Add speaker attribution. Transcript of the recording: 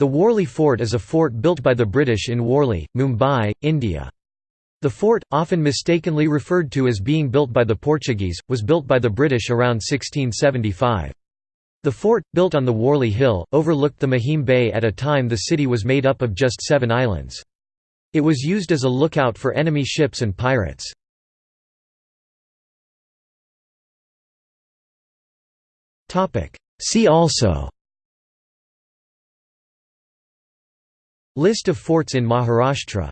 Speaker 1: The Worli Fort is a fort built by the British in Worli, Mumbai, India. The fort, often mistakenly referred to as being built by the Portuguese, was built by the British around 1675. The fort, built on the Worli Hill, overlooked the Mahim Bay at a time the city was made up of just seven islands. It was used as a lookout for enemy ships and pirates. See also List of forts in Maharashtra